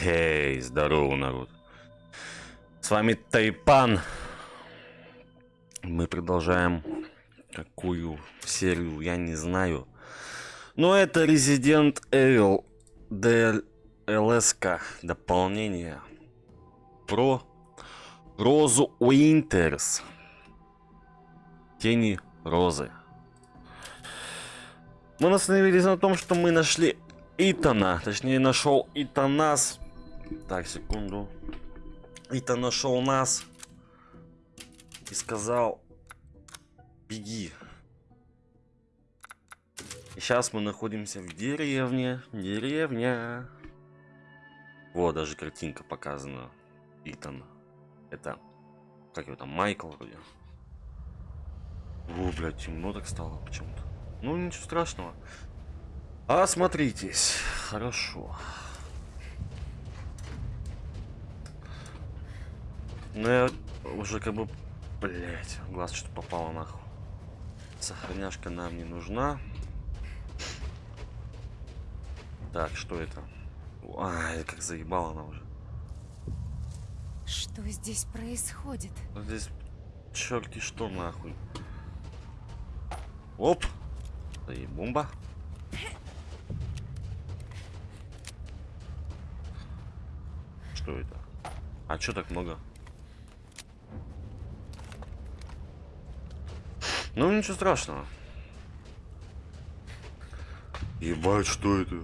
Эй, здорово, народ. С вами Тайпан. Мы продолжаем какую серию, я не знаю. Но это Resident Evil DLSK дополнение про Розу Уинтерс. Тени Розы. Мы остановились на том, что мы нашли Итана. Точнее, нашел Итанас. Так, секунду. Итан нашел нас. И сказал, беги. И сейчас мы находимся в деревне. Деревня. Вот, даже картинка показана. Итан. Это, как его там, Майкл вроде. О, блядь, темно так стало почему-то. Ну, ничего страшного. Осмотритесь. Хорошо. Ну, я уже как бы... Блять, глаз что-то попало нахуй. Сохраняшка нам не нужна. Так, что это? Ай, как заебала она уже. Что здесь происходит? Здесь черти что нахуй. Оп! И бомба. Что это? А чё так много? Ну, ничего страшного. Ебать, что это?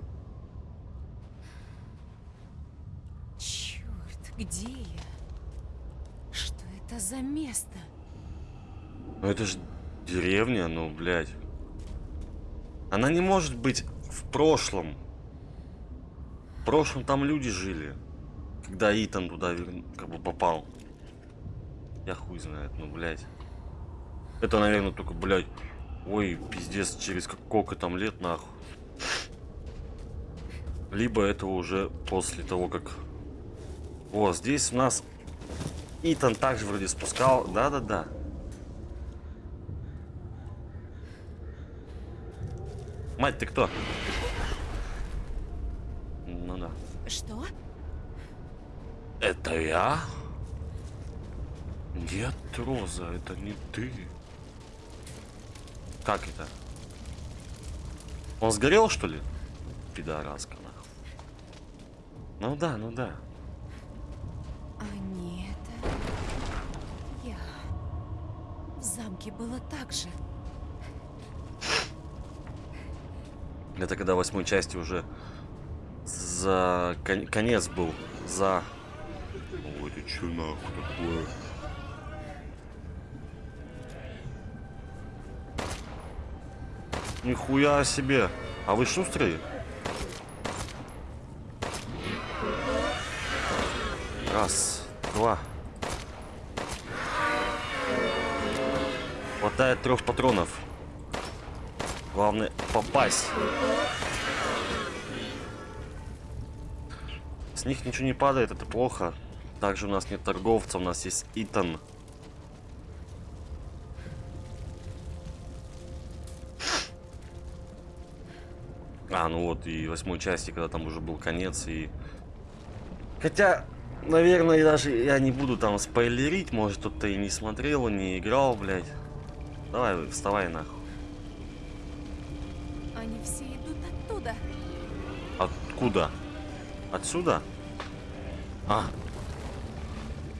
Черт, где я? Что это за место? Ну это же деревня, ну, блядь. Она не может быть в прошлом. В прошлом там люди жили. Когда Итан туда как бы попал. Я хуй знает, ну, блядь. Это, наверное, только, блядь. Ой, пиздец, через сколько там лет, нахуй. Либо это уже после того, как... О, здесь у нас Итан также вроде спускал. Да-да-да. Мать, ты кто? Ну да. Что? Это я? Нет, Роза, это не ты. Как это? Он сгорел, что ли? Пидораска, нахуй. Ну да, ну да. А не это... Я... В замке было так же. Это когда восьмой части уже за кон конец был. За... Ой, ты чё нахуй такое? Нихуя себе. А вы шустрые? Раз, два. Хватает трех патронов. Главное попасть. С них ничего не падает, это плохо. Также у нас нет торговца, у нас есть Итан. А, ну вот, и восьмой части, когда там уже был конец, и... Хотя, наверное, даже я не буду там спойлерить, может, кто-то и не смотрел, не играл, блядь. Давай, вставай нахуй. Они все идут оттуда. Откуда? Отсюда? А.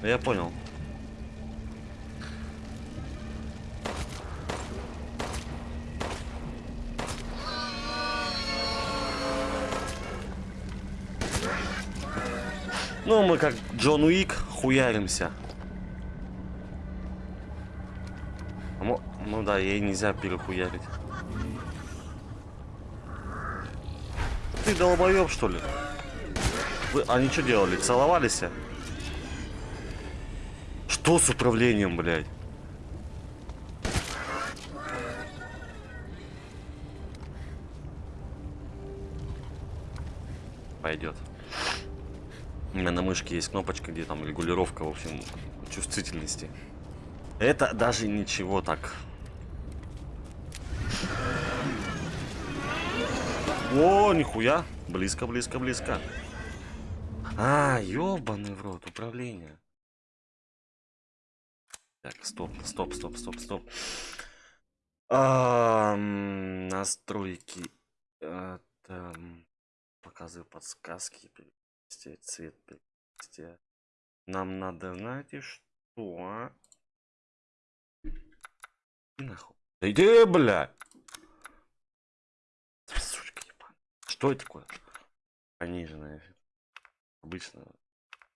Я понял. Ну, мы как Джон Уик хуяримся. А ну да, ей нельзя перехуярить. Ты долбоеб, что ли? Вы, они что делали? Целовались? Что с управлением, блядь? Пойдет. У меня на мышке есть кнопочка, где там регулировка, в общем, чувствительности. Это даже ничего так. О, нихуя. Близко, близко, близко. А, ёбаный в рот, управление. Так, стоп, стоп, стоп, стоп, стоп. А, настройки. А, там, показываю подсказки. Цвет. Перевести. Нам надо, знаете, что? Нахуй. Да иди, бля! Сучка ебаная. Что это такое? Пониженная. Обычно.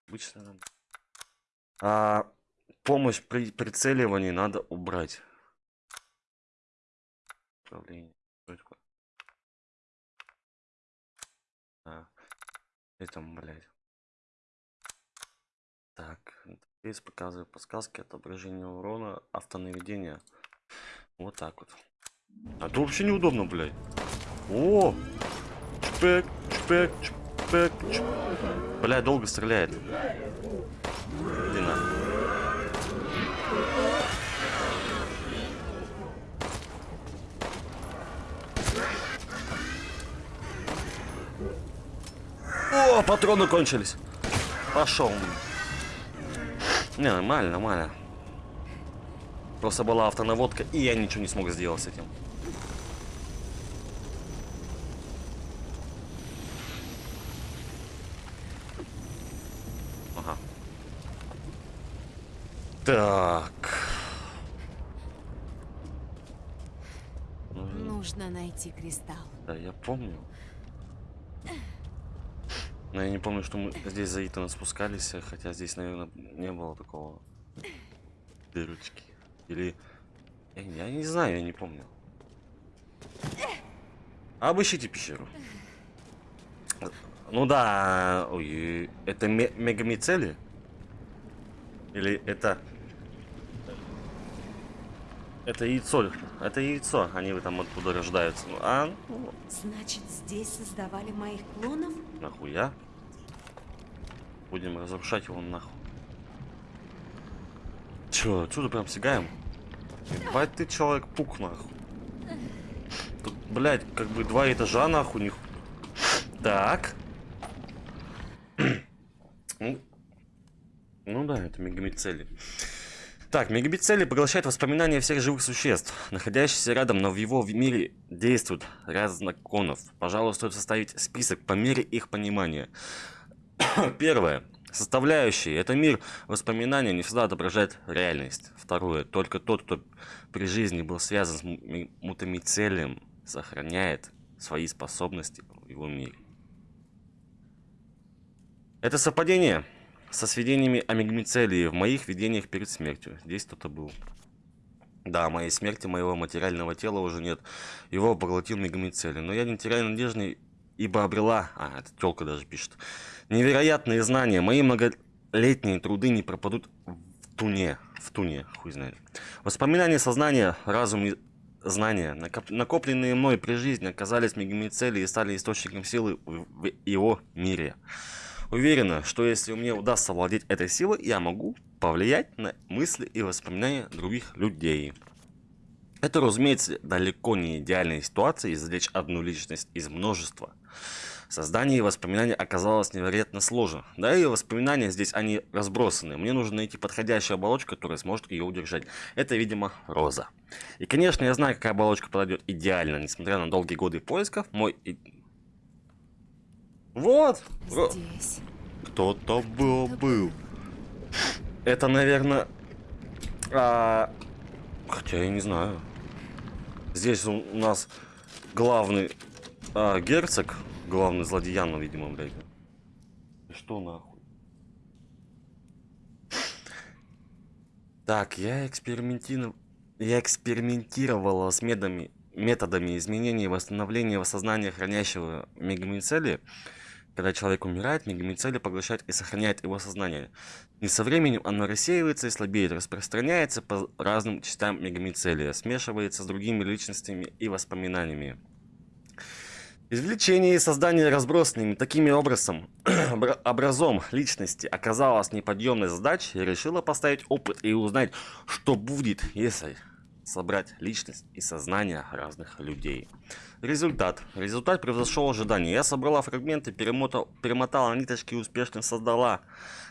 Обычно. А, помощь при прицеливании надо убрать. Управление. Что это такое? А, это, блядь. Так, здесь показываю подсказки, отображение урона, автонаведение. Вот так вот. А то вообще неудобно, блядь. О! Чпек, чпек, чпек, чпек. Бля, долго стреляет. Иди. О, патроны кончились. Пошел. Не, нормально, нормально. Просто была автонаводка, и я ничего не смог сделать с этим. Ага. Так. Нужно найти кристалл. Да, я помню. Но я не помню, что мы здесь за Итана спускались, хотя здесь, наверное, не было такого дырочки. Или... Я, я не знаю, я не помню. Обыщите пещеру. Ну да, ой, это ме мегамицели? Или это... Это яйцо, это яйцо, они там оттуда рождаются. Ну, а, ну, Значит, здесь создавали моих клонов? нахуя? Будем разрушать его нахуй. Чё, отсюда прям сигаем? Ебать ты человек пук нахуй. Тут, блядь, как бы два этажа нахуй них. Так. ну, ну да, это мегамицели. Так, мегабицели поглощает воспоминания всех живых существ, находящихся рядом, но в его мире действуют ряд законов. Пожалуй, стоит составить список по мере их понимания. Первое. Составляющие. Это мир воспоминания не всегда отображает реальность. Второе. Только тот, кто при жизни был связан с мутамицелием, сохраняет свои способности в его мире. Это совпадение со сведениями о мигмицелии в моих видениях перед смертью. Здесь кто-то был. Да, моей смерти моего материального тела уже нет. Его поглотил мигмицелий. Но я не теряю надежды, ибо обрела... А, это телка даже пишет. Невероятные знания. Мои многолетние труды не пропадут в туне. В туне, хуй знает. Воспоминания сознания, разум и знания, накопленные мной при жизни, оказались мигмицелей и стали источником силы в его мире. Уверена, что если мне удастся владеть этой силой, я могу повлиять на мысли и воспоминания других людей. Это, разумеется, далеко не идеальная ситуация извлечь одну личность из множества. Создание воспоминаний оказалось невероятно сложно. Да и воспоминания здесь, они разбросаны. Мне нужно найти подходящую оболочку, которая сможет ее удержать. Это, видимо, роза. И, конечно, я знаю, какая оболочка подойдет идеально. Несмотря на долгие годы поисков, мой вот. Здесь. Кто-то был, был. Это, наверное... А... Хотя я не знаю. Здесь у нас главный а, герцог, главный злодеян, видимо, блядь. Что нахуй? Так, я экспериментировал... Я экспериментировала с медами, методами изменения и восстановления сознания хранящего мегамицелия когда человек умирает, мегамицели поглощают и сохраняют его сознание. И со временем оно рассеивается и слабеет, распространяется по разным частям мегамицелия, смешивается с другими личностями и воспоминаниями. Извлечение и создание разбросанными такими образом, образом личности оказалось неподъемной задачей, решила поставить опыт и узнать, что будет, если собрать личность и сознание разных людей. Результат. Результат превзошел ожидания. Я собрала фрагменты, перемотал, перемотала ниточки и успешно создала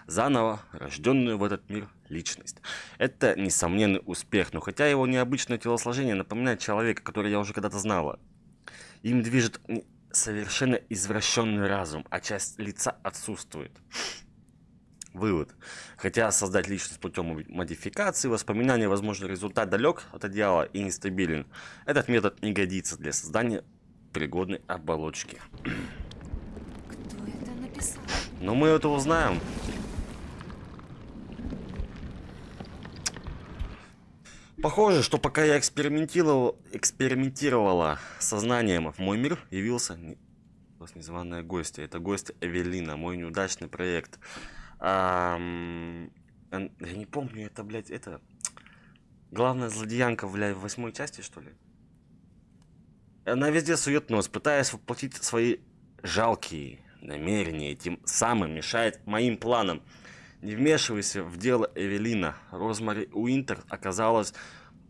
заново рожденную в этот мир личность. Это несомненный успех, но хотя его необычное телосложение напоминает человека, который я уже когда-то знала. Им движет совершенно извращенный разум, а часть лица отсутствует. Вывод. Хотя создать личность путем модификации, воспоминания, возможно, результат далек от идеала и нестабилен, этот метод не годится для создания пригодной оболочки. Кто это написал? Но мы это узнаем. Похоже, что пока я экспериментировал, экспериментировала сознанием, в мой мир явился незваная гостья. Это гость Эвелина, мой неудачный проект. Я не помню, это, блядь, это... Главная злодеянка, блядь, в восьмой части, что ли? Она везде сует нос, пытаясь воплотить свои жалкие намерения, тем самым мешает моим планам. Не вмешивайся в дело Эвелина. Розмари Уинтер оказалась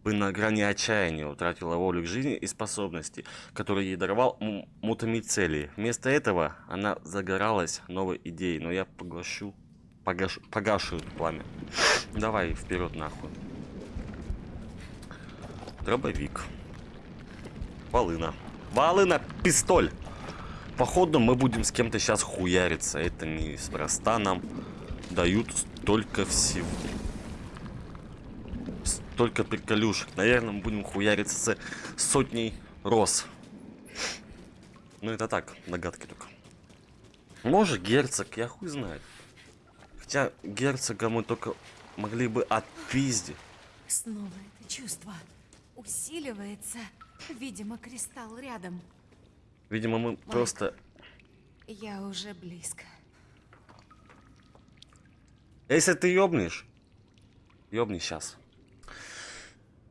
бы на грани отчаяния, утратила волю к жизни и способности, которые ей даровал мутамицелий. Вместо этого она загоралась новой идеей, но я поглощу погаш... погашу пламя. Давай вперед нахуй. Дробовик. Волына. Волына, пистоль. Походу мы будем с кем-то сейчас хуяриться. Это неспроста нам дают столько всего. Столько приколюшек. Наверное, мы будем хуяриться с сотней роз. Ну это так, догадки только. Может герцог, я хуй знает. Хотя герцога мы только могли бы отпиздить. Снова это чувство усиливается. Видимо, кристалл рядом. Видимо, мы Майк, просто... Я уже близко. Если ты ёбнешь, ёбни сейчас.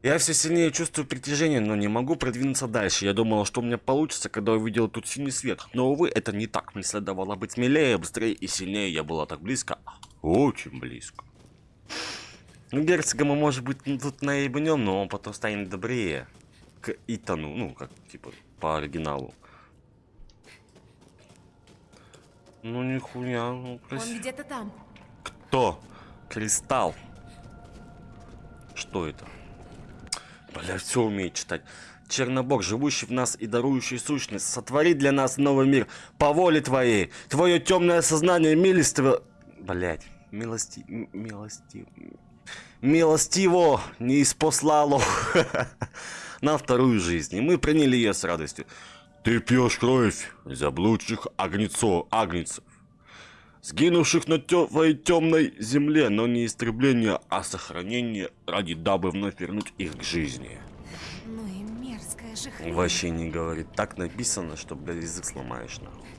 Я все сильнее чувствую притяжение, но не могу продвинуться дальше. Я думала, что у меня получится, когда увидел тут синий свет. Но, увы, это не так. Мне следовало быть смелее, быстрее и сильнее. Я была так близко. Очень близко. Ну, герцога мы, может быть, тут наебнем, но он потом станет добрее. К Итану, ну, как, типа, по оригиналу. Ну, нихуя, ну, красиво. Он где-то там. Кто? Кристалл. Что это? Бля, все умеет читать. Чернобог, живущий в нас и дарующий сущность, сотвори для нас новый мир по воле твоей. Твое темное сознание милостиво... Блять, милости... милости... Милостиво не испослало на вторую жизнь, и мы приняли ее с радостью. Ты пьешь кровь заблудших агнецов, агнцев, сгинувших на твоей темной земле, но не истребление, а сохранение ради дабы вновь вернуть их к жизни. Ну и мерзкая же хрень. Вообще не говорит. Так написано, что, блядь, язык сломаешь, нахуй.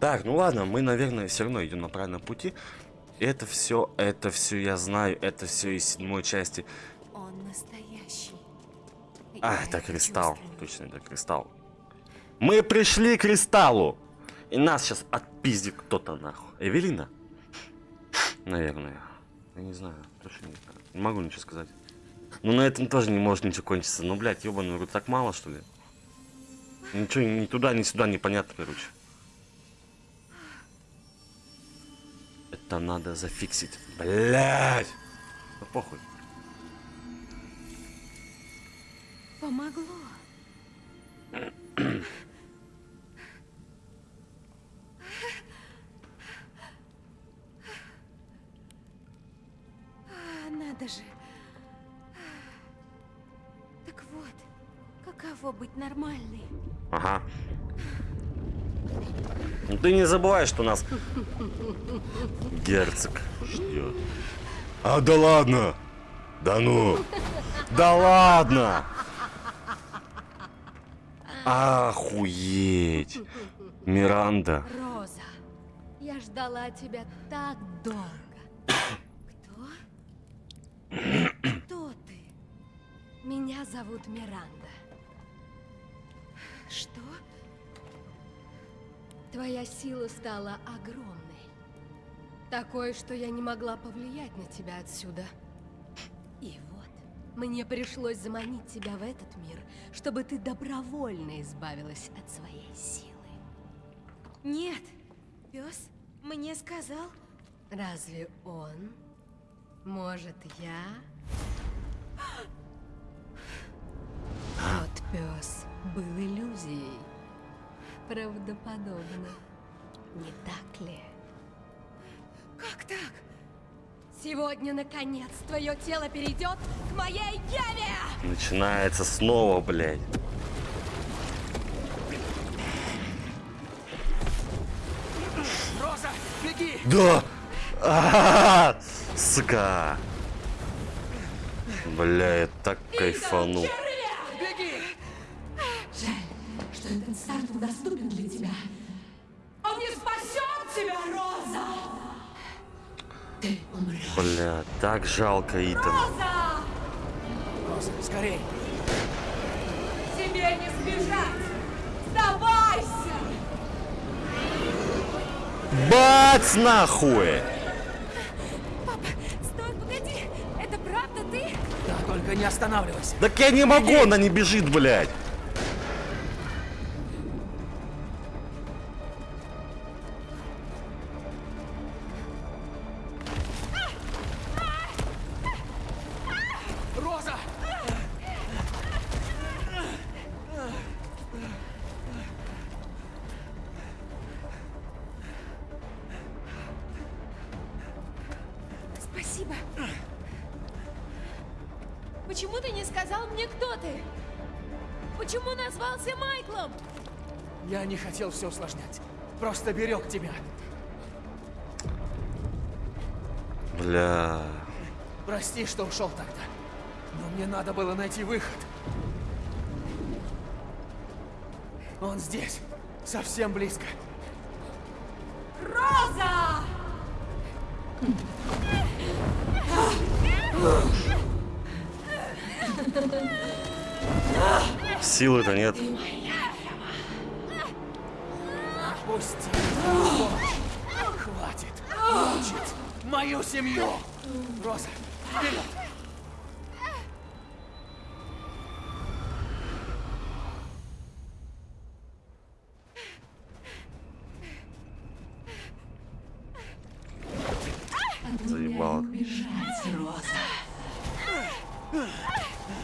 Так, ну ладно, мы, наверное, все равно идем на правильном пути. Это все, это все я знаю, это все из седьмой части. Он настоящий. А, Я это кристалл. чувствую. Точно, это кристалл. Мы пришли к кристаллу. И нас сейчас отпиздит кто-то нахуй. Эвелина? Наверное. Я не знаю. Точно не знаю. Не могу ничего сказать. Ну на этом тоже не может ничего кончиться. Ну, блядь, ебаный рот, так мало, что ли? Ничего ни туда, ни сюда непонятно, короче. Это надо зафиксить. Блядь! Ну похуй. Помогло. А, Надо же. Так вот, каково быть нормальной? Ага. Ну ты не забывай, что нас герцог ждет. А да ладно! Да ну! Да ладно! Охуеть! Миранда. Роза, я ждала тебя так долго. Кто? Кто ты? Меня зовут Миранда. Твоя сила стала огромной. Такой, что я не могла повлиять на тебя отсюда. И вот, Мне пришлось заманить тебя в этот мир, чтобы ты добровольно избавилась от своей силы. Нет, пес мне сказал. Разве он? Может, я? Тот пес был иллюзией. Правдоподобно. Не так ли? Как так? Сегодня, наконец, твое тело перейдет к моей яве! Начинается снова, блядь. Роза, беги! Да! А-а-а! Сука! Бля, я так кайфанул. Так жалко Итан. Роза! Скорей! Тебе не сбежать! Сдавайся! Бац нахуй! Стой, погоди! Это правда ты? Да, только не останавливайся. Так я не могу, она не бежит, блядь. Все усложнять. Просто берег тебя. Бля. Прости, что ушел тогда. Но мне надо было найти выход. Он здесь. Совсем близко. Роза! Силы-то нет. Отпусти. Хватит. Мучить мою семью. Роза, вперед. Заебало. Бежать, Роза.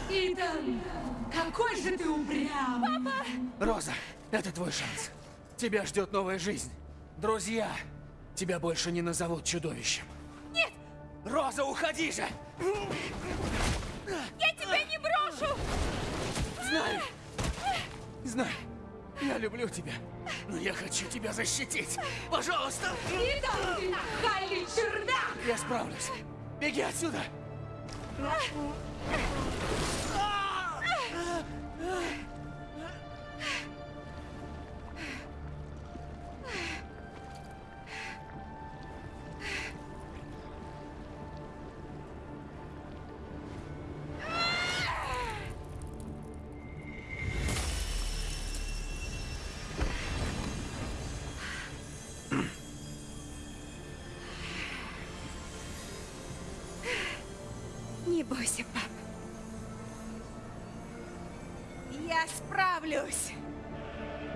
Итан, какой же ты упрямый! Роза, это твой шанс. Тебя ждет новая жизнь. Друзья, тебя больше не назовут чудовищем. Нет! Роза, уходи же! Я тебя не брошу! Знаю! Знаю! Я люблю тебя, но я хочу тебя защитить. Пожалуйста! Ты нахальный чердак! Я справлюсь. Беги отсюда! Не бойся, пап. Я справлюсь.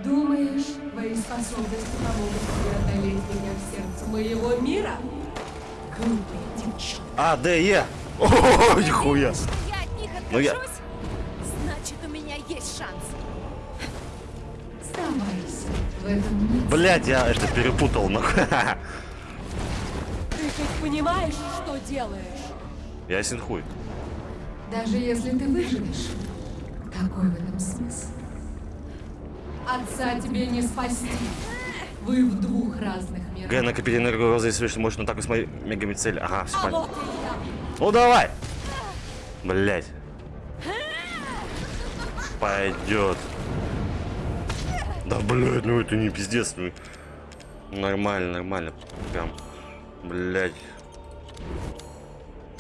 Думаешь, твои способности помогут тебе одолеть меня в сердце моего мира? Глупая девчонка. А, Д, Е. О, нихуя. Я от них Ну я- откажусь? Значит, у меня есть шанс. Сдавайся. В этом нет. Блять, я это перепутал, нахуй. Ты хоть понимаешь, что делаешь? Ясен хуй. Даже если ты выживешь, какой в этом смысл? Отца тебе не спасти. Вы в двух разных мирах. Г, накопить энергию розы, если что, можно так с моими мегами цель. Ага, все А понятно. вот и. Ну давай! Блять. Пойдет. Да блять, ну это не пиздец. Ну. Нормально, нормально. Прям. Блять.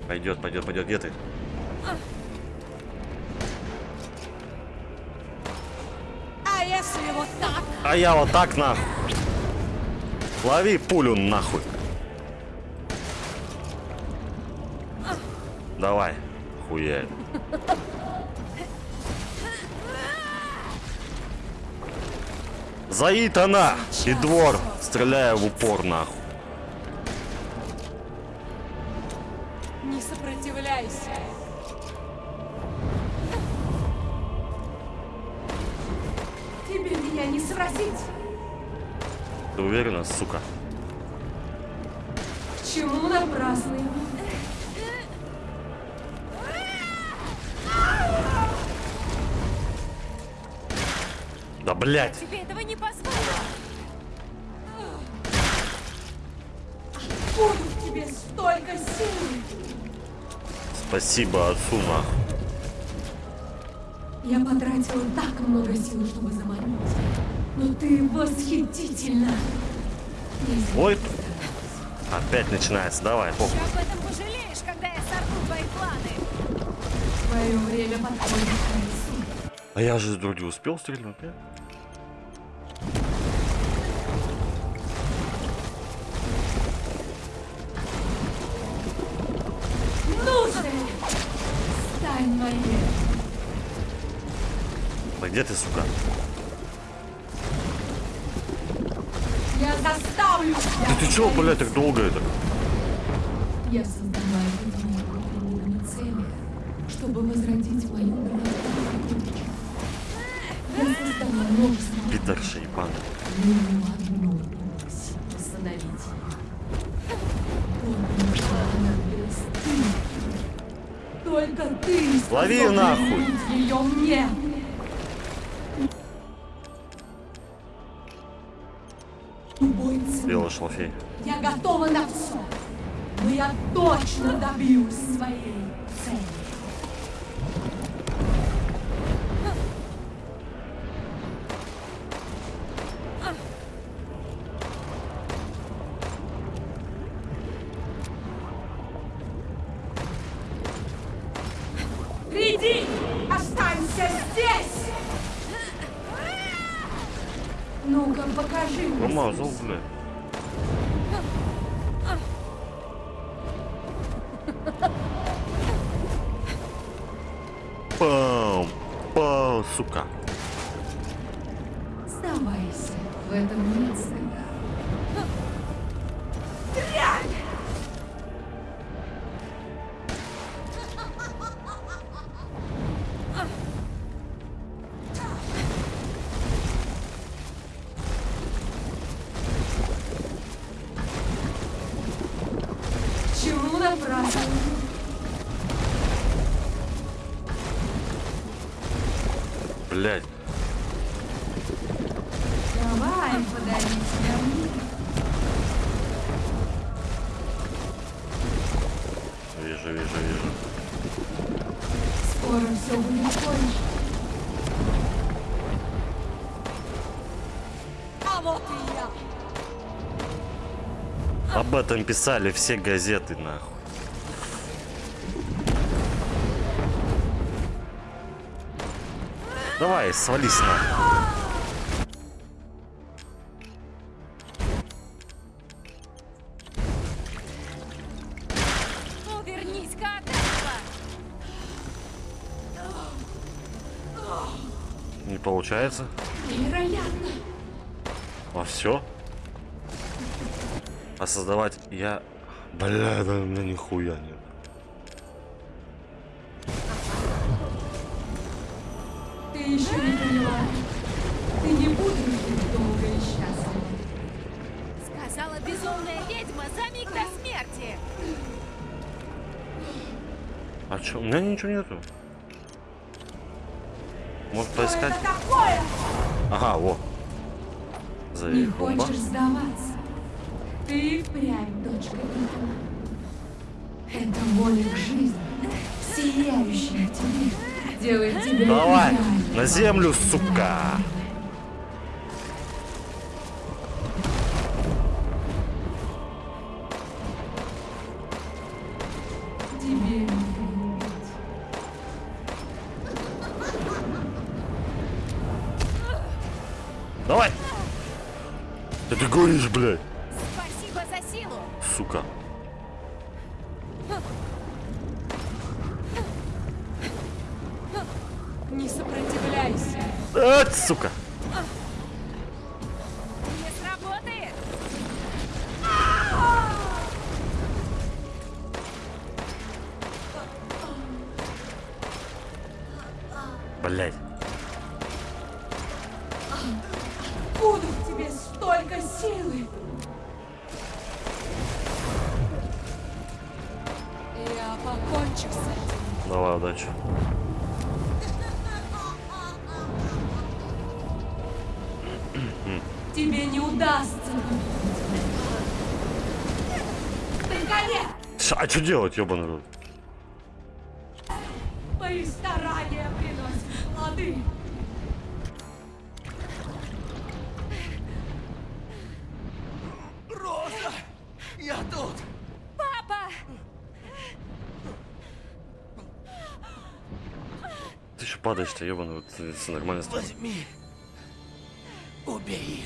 Пойдет, пойдет, пойдет. Где ты? А я вот так нахуй. Лови пулю нахуй. Давай. хуярит. Заит она! И двор, стреляя в упор нахуй. Ты уверена, сука? К чему напрасный? Да блять! Тебе этого не позволю. В тебе столько сил. Спасибо нахуй. Я потратила так много сил, чтобы заманить. Но ты восхитительно. Ой, опять начинается. Давай, Ты похуй. об этом пожалеешь, когда я сорву твои планы. Твое время подходит к концу. А я же вроде успел стрельнуть, нет? Ну же! Стань моей. Да где ты, сука? Да ты чего, блядь, так долго это? Я создала эту книгу цели, чтобы возродить мою. Я создала множество одну остановить. Только ты. Лови нахуй. ее мне. Белый шлафей. Я готова на все. Но я точно добьюсь своей Об этом писали все газеты, нахуй. Давай, свались нахуй. Этого. Не получается. Невероятно. А все? А создавать я... Бля, да у меня нихуя нет. Ты еще не поняла. Ты не будешь жить долго и счастливо. Сказала безумная ведьма за миг до смерти. А чё? У меня ничего нету. Может Что поискать? это такое? Ага, во. Не Заебумба. хочешь сдаваться? Ты впрямь дочка Итана. Это воля к жизни, сияющая тебе, делает тебя Давай, на землю, сука. Тебе. Давай. Да ты гонишь, блядь сука. Не сопротивляйся. А, сука. Не сработает. Блять. Что делать, ебаный рот? Мои старания приносят плоды. Роза! Я тут! Папа! Ты еще падаешь-то, ебаный рот. Ты- ты нормально. Возьми! Убей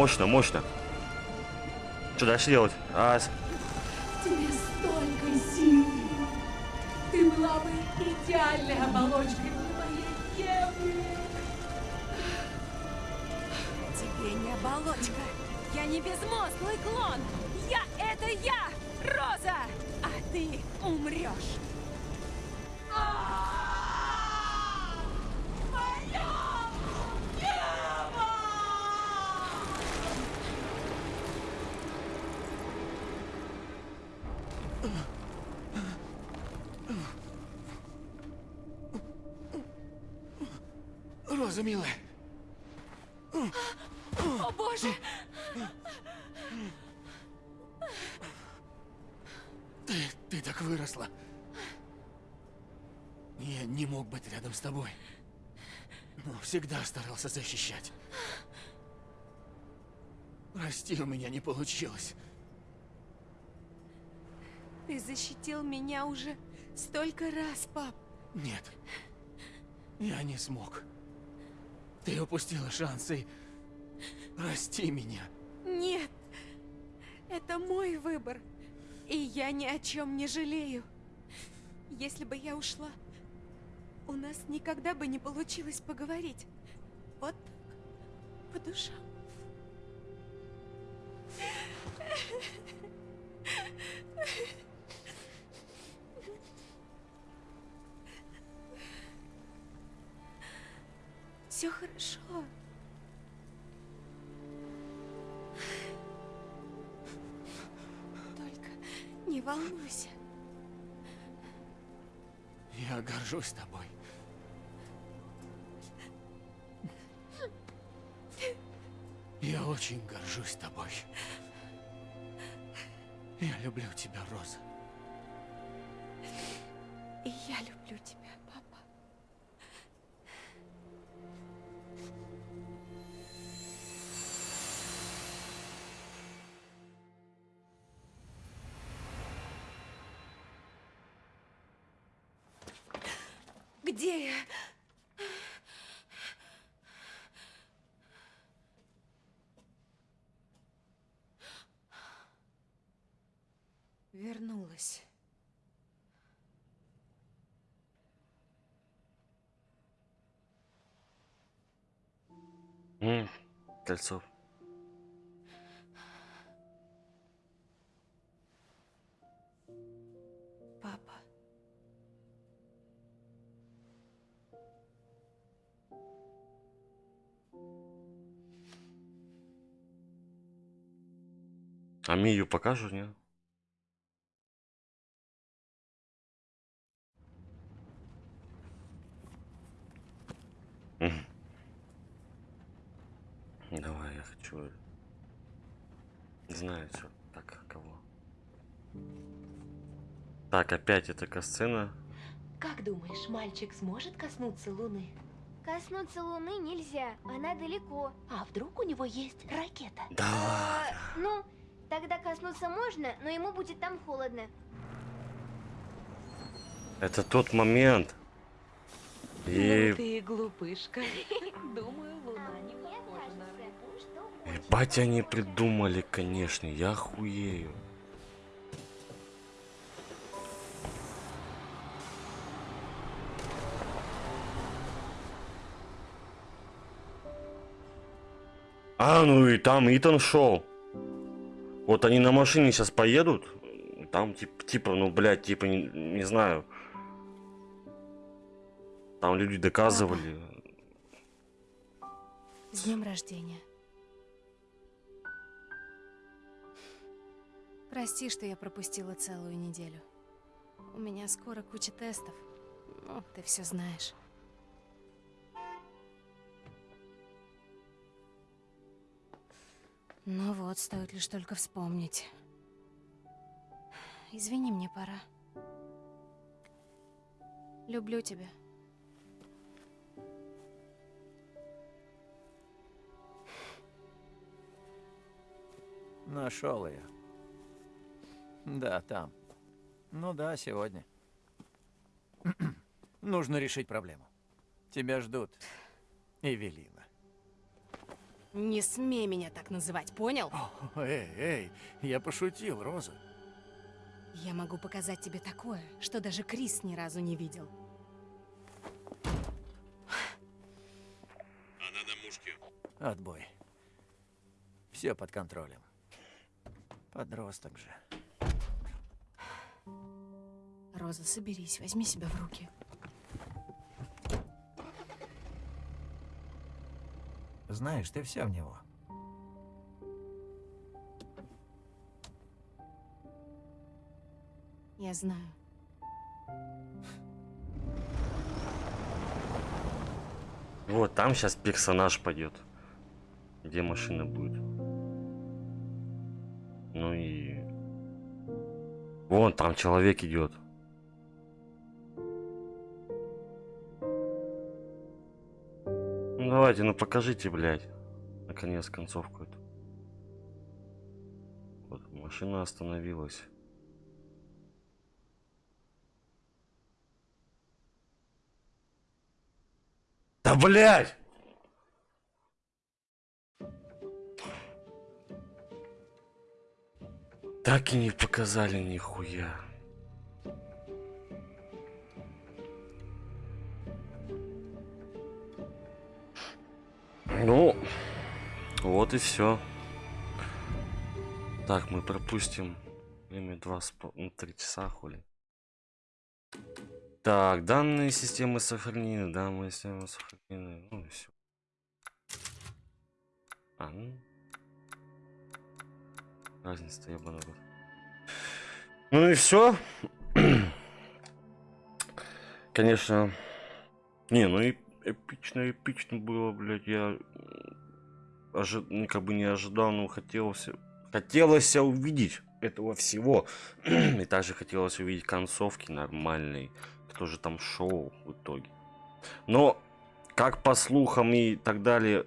мощно, мощно. Что дальше делать? А, Тебе столько силы! Ты была бы идеальной оболочкой для моей Евы! Тебе не оболочка. Я не безмозглый клон. Я — это я, Роза! А ты умрешь. Роза, милая! О, боже! Ты, ты так выросла. Я не мог быть рядом с тобой. Но всегда старался защищать. Прости, у меня не получилось. Ты защитил меня уже столько раз, пап. Нет. Я не смог. Ты упустила шанс и... Прости меня. Нет, это мой выбор. И я ни о чем не жалею. Если бы я ушла, у нас никогда бы не получилось поговорить. Вот так, по душам. Все хорошо. Только не волнуйся. Я горжусь тобой. Я очень горжусь тобой. Я люблю тебя, Роза. И я люблю тебя, Вернулась. м, кольцо. Папа. А Мию покажу, не? Так, опять эта касцена. Как думаешь, мальчик сможет коснуться Луны? Коснуться Луны нельзя, она далеко. А вдруг у него есть ракета? Да А, ладно. ну, тогда коснуться можно, но ему будет там холодно. Это тот момент. И Ну ты глупышка. Думаю, Луна А не похожа на рыбу. Ебать они придумали, конечно, я хуею. А, ну и там Итан шел. Вот они на машине сейчас поедут. Там типа, типа, ну, блядь, типа, не, не знаю. Там люди доказывали. С днем рождения. Прости, что я пропустила целую неделю. У меня скоро куча тестов. Ну, ты все знаешь. Ну вот, стоит лишь только вспомнить. Извини, мне пора. Люблю тебя. Нашел ее. Да, там. Ну да, сегодня. Нужно решить проблему. Тебя ждут. Эвелина. Не смей меня так называть, понял? О, эй, эй, я пошутил, Роза. Я могу показать тебе такое, что даже Крис ни разу не видел. Она на мушке. Отбой. Все под контролем. Подросток же. Роза, соберись, возьми себя в руки. Знаешь, ты все в него. Я знаю. Вот, там сейчас персонаж пойдет. Где машина будет. Ну и... Вон, там человек идет. Давайте, ну покажите, блядь. Наконец, концовку эту. Вот, машина остановилась. Да блядь! Так и не показали нихуя. Ну, вот и все. Так, мы пропустим время ну, три часа, хули. Так, данные системы сохранены, данные системы сохранены, ну и все. А, ну. Разница, рот. Ну и все. Конечно. Не, ну и эпично, эпично было, блядь. Я ожи... ну, как бы не ожидал, но хотелось, хотелось увидеть этого всего. и также хотелось увидеть концовки нормальной. Кто же там шоу в итоге. Но, как по слухам и так далее,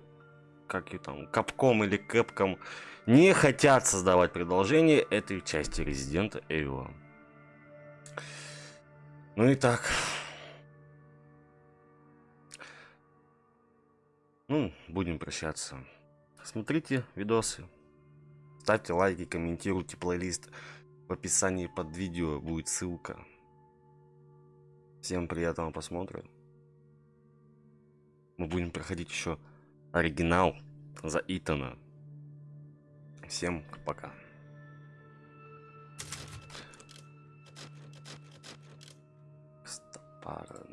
как и там, Капком или Кэпком не хотят создавать продолжение этой части Резидента Evil. Ну и так. Ну, будем прощаться. Смотрите видосы. Ставьте лайки, комментируйте плейлист. В описании под видео будет ссылка. Всем приятного просмотра. Мы будем проходить еще оригинал за Итана. Всем пока. Стопарный.